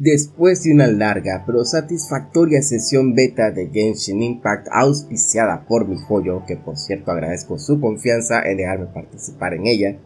Después de una larga pero satisfactoria sesión beta de Genshin Impact auspiciada por mi joyo, que por cierto agradezco su confianza en dejarme participar en ella,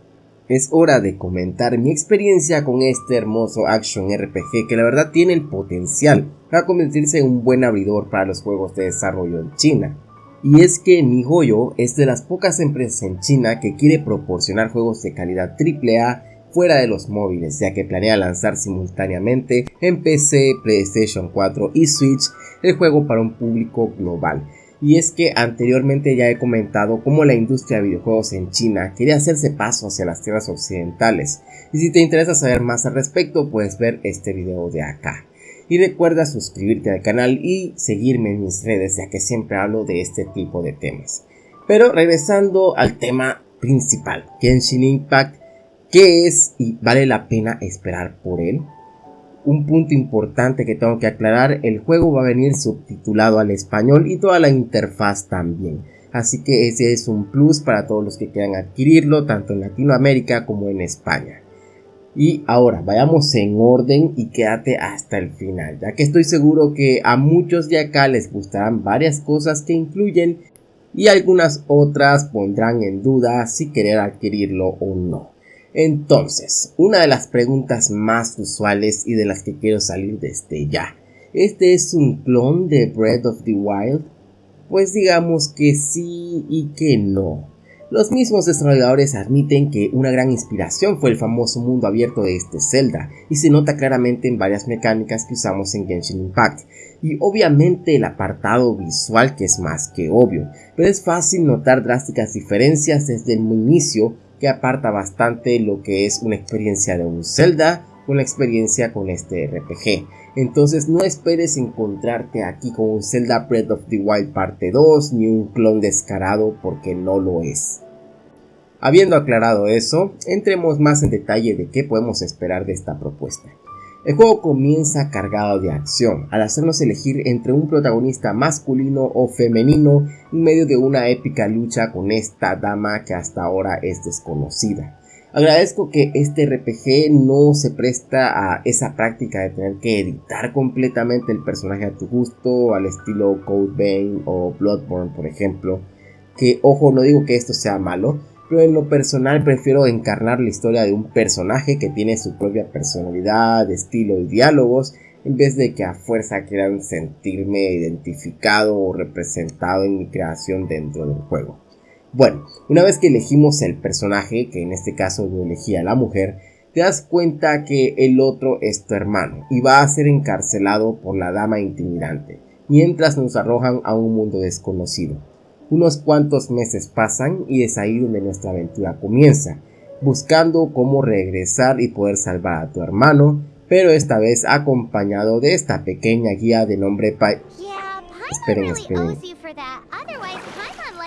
es hora de comentar mi experiencia con este hermoso action RPG que la verdad tiene el potencial para convertirse en un buen abridor para los juegos de desarrollo en China. Y es que MiHoYo es de las pocas empresas en China que quiere proporcionar juegos de calidad AAA fuera de los móviles, ya que planea lanzar simultáneamente en PC, PlayStation 4 y Switch el juego para un público global. Y es que anteriormente ya he comentado cómo la industria de videojuegos en China quería hacerse paso hacia las tierras occidentales. Y si te interesa saber más al respecto, puedes ver este video de acá. Y recuerda suscribirte al canal y seguirme en mis redes, ya que siempre hablo de este tipo de temas. Pero regresando al tema principal, Genshin Impact ¿Qué es y vale la pena esperar por él? Un punto importante que tengo que aclarar, el juego va a venir subtitulado al español y toda la interfaz también. Así que ese es un plus para todos los que quieran adquirirlo, tanto en Latinoamérica como en España. Y ahora vayamos en orden y quédate hasta el final, ya que estoy seguro que a muchos de acá les gustarán varias cosas que incluyen y algunas otras pondrán en duda si querer adquirirlo o no. Entonces, una de las preguntas más usuales y de las que quiero salir desde ya. ¿Este es un clon de Breath of the Wild? Pues digamos que sí y que no. Los mismos desarrolladores admiten que una gran inspiración fue el famoso mundo abierto de este Zelda, y se nota claramente en varias mecánicas que usamos en Genshin Impact, y obviamente el apartado visual que es más que obvio, pero es fácil notar drásticas diferencias desde el inicio que aparta bastante lo que es una experiencia de un Zelda la experiencia con este RPG. Entonces no esperes encontrarte aquí con un Zelda Breath of the Wild parte 2 ni un clon descarado porque no lo es. Habiendo aclarado eso, entremos más en detalle de qué podemos esperar de esta propuesta. El juego comienza cargado de acción, al hacernos elegir entre un protagonista masculino o femenino en medio de una épica lucha con esta dama que hasta ahora es desconocida. Agradezco que este RPG no se presta a esa práctica de tener que editar completamente el personaje a tu gusto, al estilo Code Vein o Bloodborne por ejemplo, que ojo no digo que esto sea malo, pero en lo personal prefiero encarnar la historia de un personaje que tiene su propia personalidad, estilo y diálogos, en vez de que a fuerza quieran sentirme identificado o representado en mi creación dentro del juego. Bueno, una vez que elegimos el personaje, que en este caso yo elegí a la mujer, te das cuenta que el otro es tu hermano y va a ser encarcelado por la dama intimidante, mientras nos arrojan a un mundo desconocido. Unos cuantos meses pasan y es ahí donde nuestra aventura comienza, buscando cómo regresar y poder salvar a tu hermano, pero esta vez acompañado de esta pequeña guía de nombre Pai... Esperen, esperen.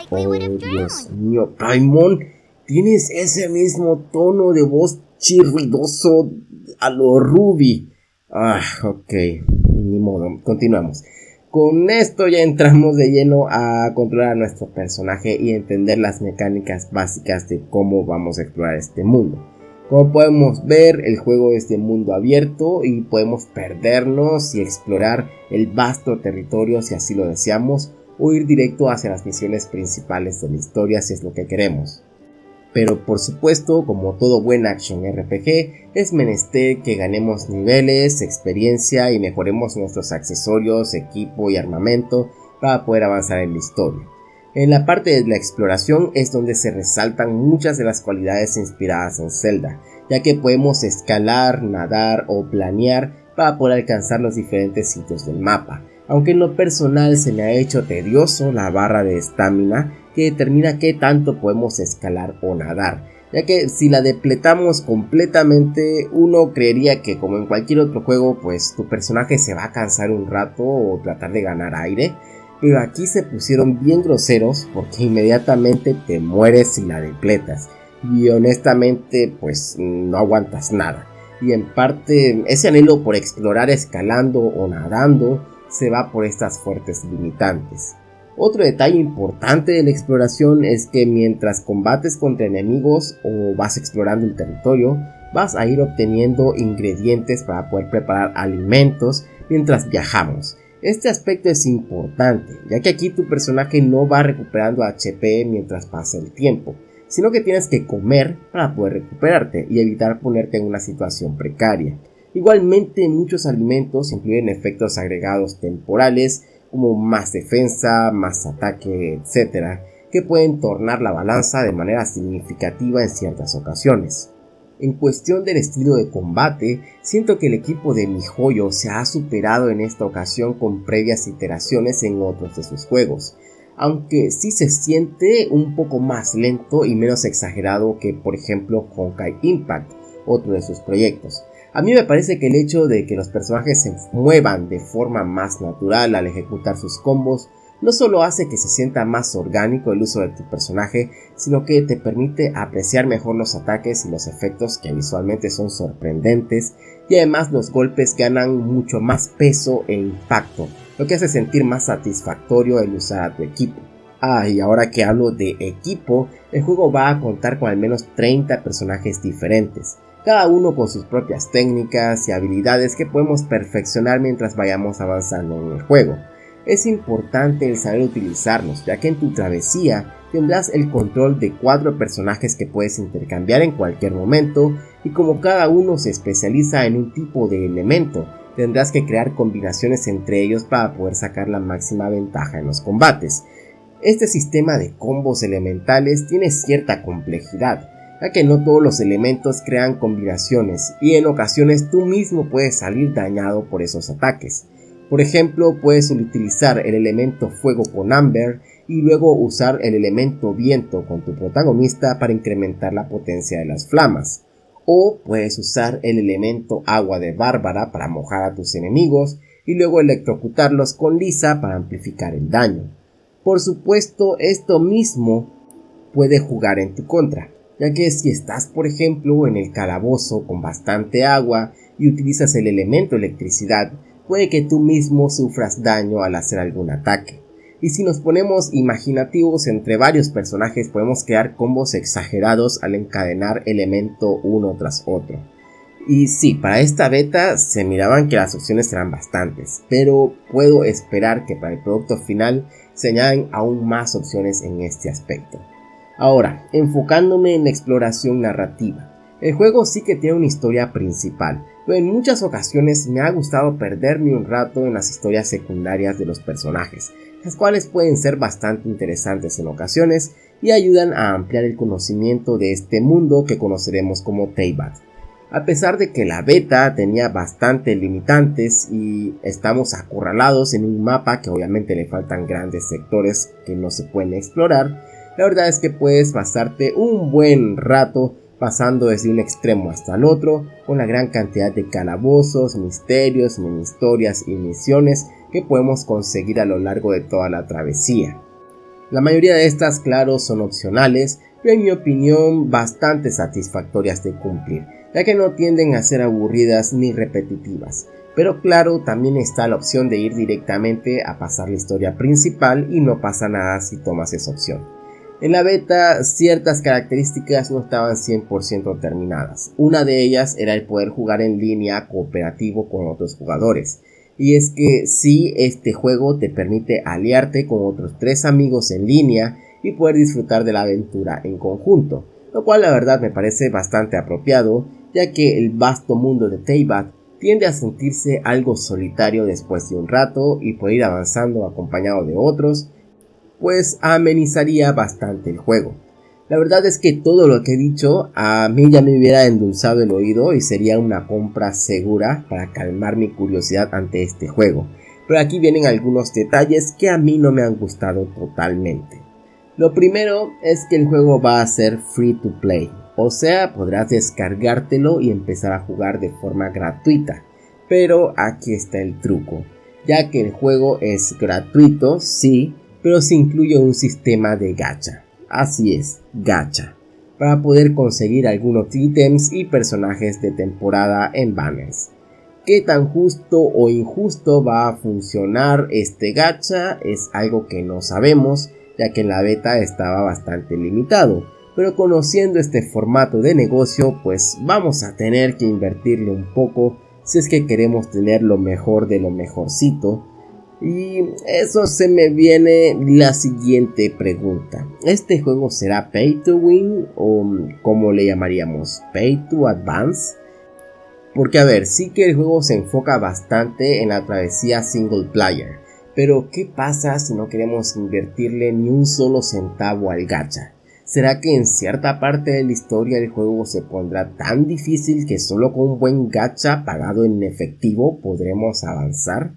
Oh, Dios mío, Paimon, tienes ese mismo tono de voz chirridoso a lo Ruby. Ah, ok, ni modo, continuamos. Con esto ya entramos de lleno a controlar a nuestro personaje y entender las mecánicas básicas de cómo vamos a explorar este mundo. Como podemos ver, el juego es de mundo abierto y podemos perdernos y explorar el vasto territorio si así lo deseamos o ir directo hacia las misiones principales de la historia si es lo que queremos pero por supuesto, como todo buen action RPG, es menester que ganemos niveles, experiencia y mejoremos nuestros accesorios, equipo y armamento para poder avanzar en la historia. En la parte de la exploración es donde se resaltan muchas de las cualidades inspiradas en Zelda, ya que podemos escalar, nadar o planear para poder alcanzar los diferentes sitios del mapa, aunque en lo personal se me ha hecho tedioso la barra de estamina que determina qué tanto podemos escalar o nadar, ya que si la depletamos completamente uno creería que como en cualquier otro juego pues tu personaje se va a cansar un rato o tratar de ganar aire, pero aquí se pusieron bien groseros porque inmediatamente te mueres si la depletas y honestamente pues no aguantas nada. Y en parte ese anhelo por explorar escalando o nadando se va por estas fuertes limitantes. Otro detalle importante de la exploración es que mientras combates contra enemigos o vas explorando el territorio, vas a ir obteniendo ingredientes para poder preparar alimentos mientras viajamos. Este aspecto es importante, ya que aquí tu personaje no va recuperando HP mientras pasa el tiempo, sino que tienes que comer para poder recuperarte y evitar ponerte en una situación precaria. Igualmente muchos alimentos incluyen efectos agregados temporales como más defensa, más ataque, etc., que pueden tornar la balanza de manera significativa en ciertas ocasiones. En cuestión del estilo de combate, siento que el equipo de joyo se ha superado en esta ocasión con previas iteraciones en otros de sus juegos, aunque sí se siente un poco más lento y menos exagerado que por ejemplo Honkai Impact, otro de sus proyectos. A mí me parece que el hecho de que los personajes se muevan de forma más natural al ejecutar sus combos no solo hace que se sienta más orgánico el uso de tu personaje, sino que te permite apreciar mejor los ataques y los efectos que visualmente son sorprendentes y además los golpes ganan mucho más peso e impacto, lo que hace sentir más satisfactorio el usar a tu equipo. Ah, y ahora que hablo de equipo, el juego va a contar con al menos 30 personajes diferentes, cada uno con sus propias técnicas y habilidades que podemos perfeccionar mientras vayamos avanzando en el juego es importante el saber utilizarlos, ya que en tu travesía tendrás el control de cuatro personajes que puedes intercambiar en cualquier momento y como cada uno se especializa en un tipo de elemento, tendrás que crear combinaciones entre ellos para poder sacar la máxima ventaja en los combates. Este sistema de combos elementales tiene cierta complejidad, que no todos los elementos crean combinaciones y en ocasiones tú mismo puedes salir dañado por esos ataques. Por ejemplo, puedes utilizar el elemento fuego con Amber y luego usar el elemento viento con tu protagonista para incrementar la potencia de las flamas. O puedes usar el elemento agua de Bárbara para mojar a tus enemigos y luego electrocutarlos con Lisa para amplificar el daño. Por supuesto, esto mismo puede jugar en tu contra, ya que si estás por ejemplo en el calabozo con bastante agua y utilizas el elemento electricidad, puede que tú mismo sufras daño al hacer algún ataque. Y si nos ponemos imaginativos entre varios personajes podemos crear combos exagerados al encadenar elemento uno tras otro. Y sí, para esta beta se miraban que las opciones eran bastantes, pero puedo esperar que para el producto final se añaden aún más opciones en este aspecto. Ahora, enfocándome en la exploración narrativa. El juego sí que tiene una historia principal, pero en muchas ocasiones me ha gustado perderme un rato en las historias secundarias de los personajes, las cuales pueden ser bastante interesantes en ocasiones y ayudan a ampliar el conocimiento de este mundo que conoceremos como Teyvat. A pesar de que la beta tenía bastantes limitantes y estamos acorralados en un mapa que obviamente le faltan grandes sectores que no se pueden explorar, la verdad es que puedes pasarte un buen rato pasando desde un extremo hasta el otro, con la gran cantidad de calabozos, misterios, mini historias y misiones que podemos conseguir a lo largo de toda la travesía. La mayoría de estas, claro, son opcionales, pero en mi opinión bastante satisfactorias de cumplir, ya que no tienden a ser aburridas ni repetitivas. Pero claro, también está la opción de ir directamente a pasar la historia principal y no pasa nada si tomas esa opción. En la beta ciertas características no estaban 100% terminadas. Una de ellas era el poder jugar en línea cooperativo con otros jugadores. Y es que si este juego te permite aliarte con otros tres amigos en línea y poder disfrutar de la aventura en conjunto. Lo cual la verdad me parece bastante apropiado ya que el vasto mundo de Teyvat tiende a sentirse algo solitario después de un rato y poder ir avanzando acompañado de otros pues amenizaría bastante el juego. La verdad es que todo lo que he dicho a mí ya me hubiera endulzado el oído y sería una compra segura para calmar mi curiosidad ante este juego. Pero aquí vienen algunos detalles que a mí no me han gustado totalmente. Lo primero es que el juego va a ser free to play, o sea, podrás descargártelo y empezar a jugar de forma gratuita. Pero aquí está el truco, ya que el juego es gratuito, sí, pero se incluye un sistema de gacha. Así es, gacha, para poder conseguir algunos ítems y personajes de temporada en banners. ¿Qué tan justo o injusto va a funcionar este gacha? Es algo que no sabemos, ya que en la beta estaba bastante limitado. pero conociendo este formato de negocio pues vamos a tener que invertirle un poco si es que queremos tener lo mejor de lo mejorcito. Y eso se me viene la siguiente pregunta. ¿Este juego será pay to win o como le llamaríamos? Pay to advance? Porque a ver, sí que el juego se enfoca bastante en la travesía single player. Pero ¿qué pasa si no queremos invertirle ni un solo centavo al gacha? ¿Será que en cierta parte de la historia el juego se pondrá tan difícil que solo con un buen gacha pagado en efectivo podremos avanzar?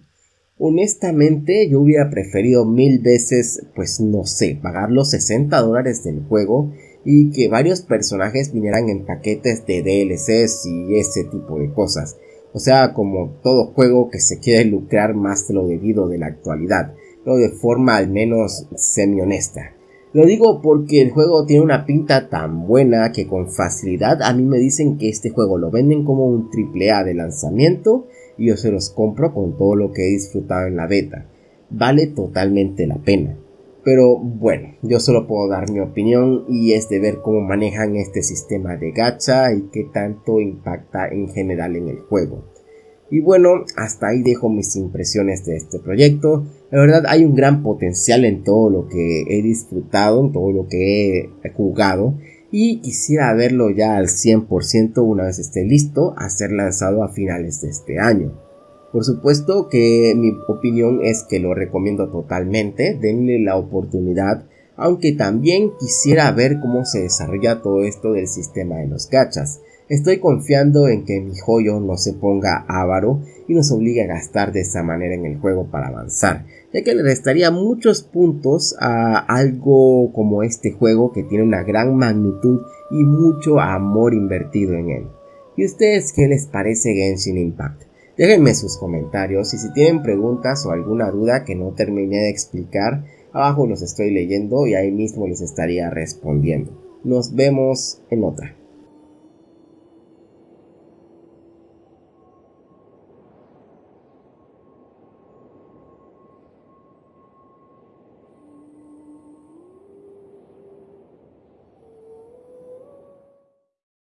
Honestamente yo hubiera preferido mil veces, pues no sé, pagar los 60 dólares del juego y que varios personajes vinieran en paquetes de DLCs y ese tipo de cosas. O sea, como todo juego que se quiere lucrar más de lo debido de la actualidad, pero de forma al menos semi honesta. Lo digo porque el juego tiene una pinta tan buena que con facilidad a mí me dicen que este juego lo venden como un triple A de lanzamiento y yo se los compro con todo lo que he disfrutado en la beta. Vale totalmente la pena. Pero bueno, yo solo puedo dar mi opinión y es de ver cómo manejan este sistema de gacha y qué tanto impacta en general en el juego. Y bueno, hasta ahí dejo mis impresiones de este proyecto. La verdad hay un gran potencial en todo lo que he disfrutado, en todo lo que he jugado. Y quisiera verlo ya al 100% una vez esté listo a ser lanzado a finales de este año. Por supuesto que mi opinión es que lo recomiendo totalmente, denle la oportunidad, aunque también quisiera ver cómo se desarrolla todo esto del sistema de los gachas. Estoy confiando en que mi joyo no se ponga avaro y nos obligue a gastar de esa manera en el juego para avanzar, ya que le restaría muchos puntos a algo como este juego que tiene una gran magnitud y mucho amor invertido en él. ¿Y ustedes qué les parece Genshin Impact? Déjenme sus comentarios y si tienen preguntas o alguna duda que no terminé de explicar, abajo los estoy leyendo y ahí mismo les estaría respondiendo. Nos vemos en otra.